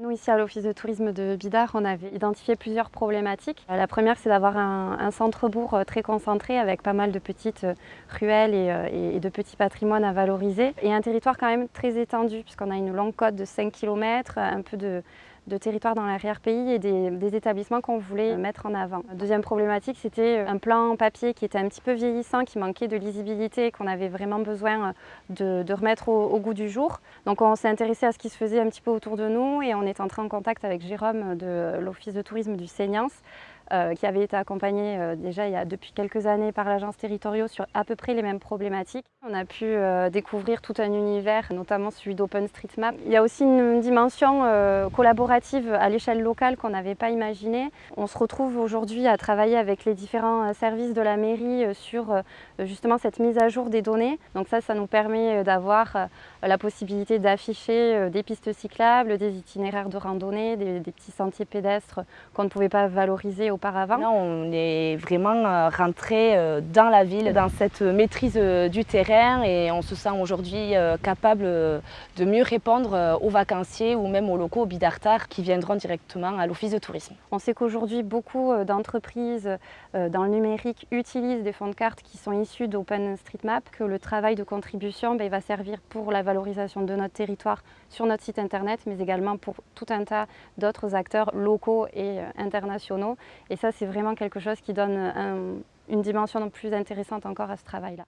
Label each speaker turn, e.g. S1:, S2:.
S1: Nous, ici à l'Office de tourisme de Bidart, on avait identifié plusieurs problématiques. La première, c'est d'avoir un, centre-bourg euh, très concentré avec pas mal de petites euh, ruelles euh, et, de petits patrimoines à valoriser. Et un territoire quand même très étendu, puisqu'on a une longue côte de 5 km, un peu de, de territoire dans l'arrière-pays et des, établissements qu'on voulait mettre en avant. Deuxième problématique, c'était un plan papier qui était un petit peu vieillissant, qui manquait de lisibilité, qu'on avait vraiment besoin de, remettre au, goût du jour. Donc on s'est intéressé à ce qui se faisait un petit peu autour de nous et on est entré en contact avec Jérôme de l'Office de tourisme du Seignance euh, qui avait été accompagné euh, déjà il y a depuis quelques années par l'agence territoriale sur à peu près les mêmes problématiques. On a pu euh, découvrir tout un univers, notamment celui d'OpenStreetMap. Il y a aussi une dimension collaborative à l'échelle locale qu'on n'avait pas imaginée. On se retrouve aujourd'hui à travailler avec les différents services de la mairie sur justement cette mise à jour des données. Donc ça, ça nous permet d'avoir la possibilité d'afficher des pistes cyclables, des itinéraires de randonnée, des, des petits sentiers pédestres qu'on ne pouvait pas valoriser au
S2: Là, on est vraiment euh, rentré euh, dans la ville, dans cette maîtrise euh, du terrain et on se sent aujourd'hui capable de mieux répondre aux vacanciers ou même aux locaux bidartar qui viendront directement à l'office de tourisme.
S1: On sait qu'aujourd'hui, beaucoup d'entreprises dans le numérique utilisent des fonds de cartes qui sont issus d'OpenStreetMap, que le travail de contribution ben, va servir pour la valorisation de notre territoire sur notre site internet, mais également pour tout un tas d'autres acteurs locaux et internationaux et ça, c'est vraiment quelque chose qui donne une dimension plus intéressante encore à ce travail-là.